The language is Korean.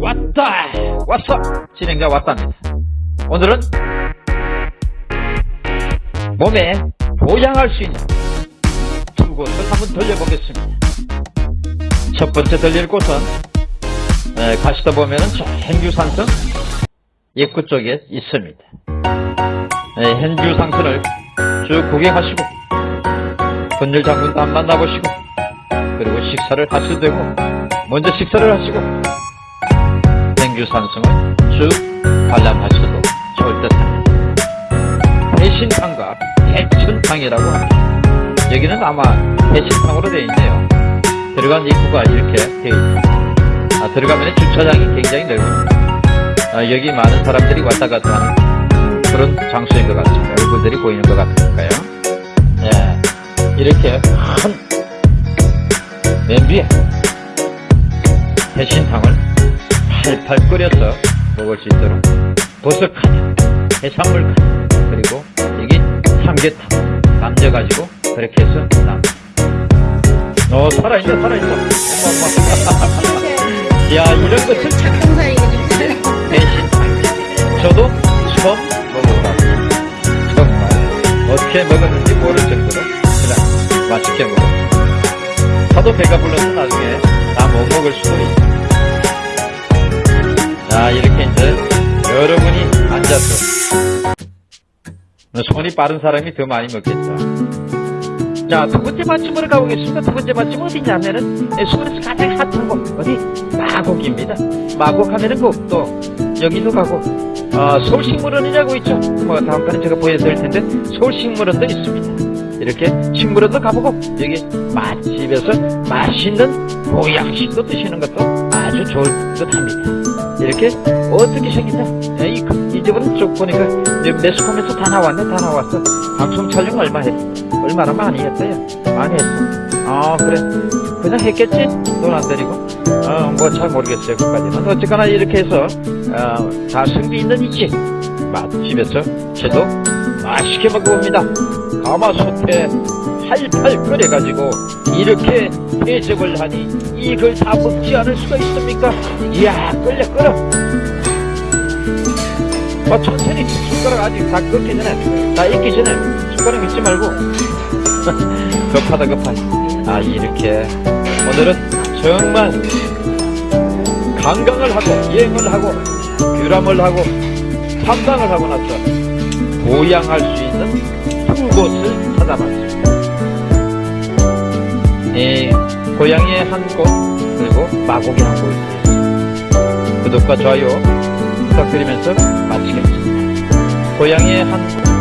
왔다. 왔어. 진행자 왔답니다 오늘은 몸에 보양할 수 있는 두 곳을 한번 돌려보겠습니다. 첫 번째 돌릴 곳은 에, 가시다 보면은 저 행주산성 입구 쪽에 있습니다. 에, 행주상선을 쭉 구경하시고 분열 장군도 한 만나보시고 그리고 식사를 하셔도 되고 먼저 식사를 하시고 행주산성을 쭉 관람하셔도 좋을 듯합니다. 대신탕과 대천탕이라고 합니다. 여기는 아마 대신탕으로 되어 있네요. 들어간 입구가 이렇게 되어 있습니다. 아, 들어가면 주차장이 굉장히 넓습니다. 아, 여기 많은 사람들이 왔다 갔다 하는 그런 장소인 것 같습니다. 얼굴들이 보이는 것 같으니까요. 예, 이렇게 큰 냄비에 대신탕을 팔팔 끓여서 먹을 수 있도록 버섯카냐, 해산물 카냐, 그리고 여기 삼계탕 남겨가지고 그렇게 해서 남. 어 살아있어. 어머. 야 이런 것을 좀 대신탕. 저도 처음 먹어봤습니다. 정말 어떻게 먹었는지 모를 정도로 그냥 맛있게 먹었습니다. 저도 배가 불러서 나중에 다 못 먹을 수도 있습 앉아서 손이 빠른 사람이 더 많이 먹겠죠. 자, 두 번째 맛집으로 가보겠습니다. 두 번째 맛집 어디냐면은 예, 서울에서 가장 핫한 곳 어디 마곡입니다. 마곡 하면은 그또 여기도 가고 어, 서울식물원이라고 있죠. 뭐 다음번에 제가 보여드릴 텐데 서울식물원도 있습니다. 이렇게 식물원도 가보고 여기 맛집에서 맛있는 보양식도 드시는 것도 아주 좋을 듯 합니다. 이렇게 어떻게 생겼냐? 쭉 보니까 이제 매스컴에서 다 나왔네, 다 나왔어. 방송 촬영 얼마 했어? 얼마나 많이 했어요? 많이 했어. 아, 그래. 그냥 했겠지? 돈안 들이고. 어, 뭐 잘 모르겠어요, 그까지는. 어쨌거나 이렇게 해서, 어, 가성비 있는 이 집, 맛집에서 저도 맛있게 먹어봅니다. 가마솥에 팔팔 끓여가지고 이렇게 대접을 하니 이걸 다 먹지 않을 수가 있습니까? 이야 끓여 끓여 어, 천천히 숟가락 아직 다 끓기 전에 다 익기 전에 숟가락 잊지 말고 급하다 급하다 아 이렇게 오늘은 정말 관광을 하고 여행을 하고 규람을 하고 탐방을 하고 나서 보양할 수 있는 두 곳을 찾아봤습니다. 예, 고향의 한 곳, 그리고 마곡의 한 곳. 구독과 좋아요 부탁드리면서 마치겠습니다. 고향의 한 곳,